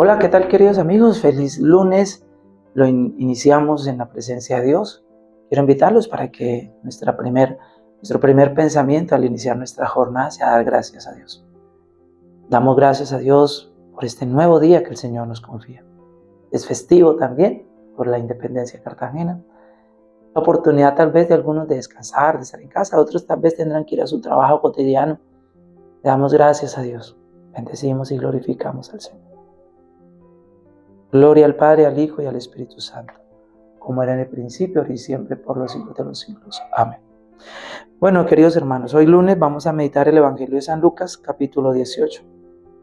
Hola, ¿qué tal queridos amigos? Feliz lunes. Lo iniciamos en la presencia de Dios. Quiero invitarlos para que primer, nuestro primer pensamiento al iniciar nuestra jornada sea dar gracias a Dios. Damos gracias a Dios por este nuevo día que el Señor nos confía. Es festivo también por la independencia cartagena. La oportunidad tal vez de algunos de descansar, de estar en casa, otros tal vez tendrán que ir a su trabajo cotidiano. Le damos gracias a Dios. Bendecimos y glorificamos al Señor. Gloria al Padre, al Hijo y al Espíritu Santo, como era en el principio, ahora y siempre, por los siglos de los siglos. Amén. Bueno, queridos hermanos, hoy lunes vamos a meditar el Evangelio de San Lucas, capítulo 18.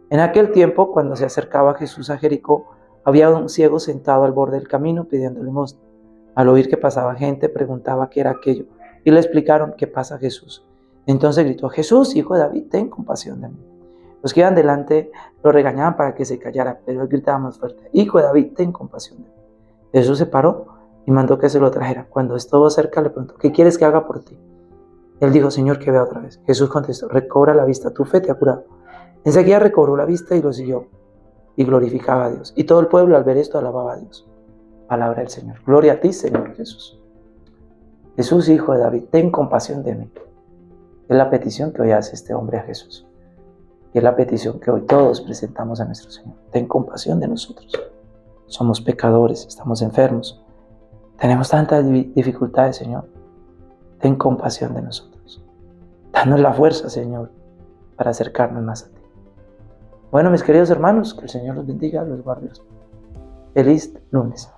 En aquel tiempo, cuando se acercaba Jesús a Jericó, había un ciego sentado al borde del camino pidiendo limosna. Al oír que pasaba gente, preguntaba qué era aquello, y le explicaron qué pasa Jesús. Entonces gritó, Jesús, hijo de David, ten compasión de mí. Los que iban delante lo regañaban para que se callara, pero él gritaba más fuerte, Hijo de David, ten compasión de mí. Jesús se paró y mandó que se lo trajera. Cuando estuvo cerca le preguntó, ¿qué quieres que haga por ti? Él dijo, Señor, que vea otra vez. Jesús contestó, recobra la vista, tu fe te ha curado. Enseguida recobró la vista y lo siguió y glorificaba a Dios. Y todo el pueblo al ver esto alababa a Dios. Palabra del Señor. Gloria a ti, Señor Jesús. Jesús, Hijo de David, ten compasión de mí. Es la petición que hoy hace este hombre a Jesús. Y es la petición que hoy todos presentamos a nuestro Señor. Ten compasión de nosotros. Somos pecadores, estamos enfermos. Tenemos tantas dificultades, Señor. Ten compasión de nosotros. Danos la fuerza, Señor, para acercarnos más a ti. Bueno, mis queridos hermanos, que el Señor los bendiga, los guarde. Feliz lunes.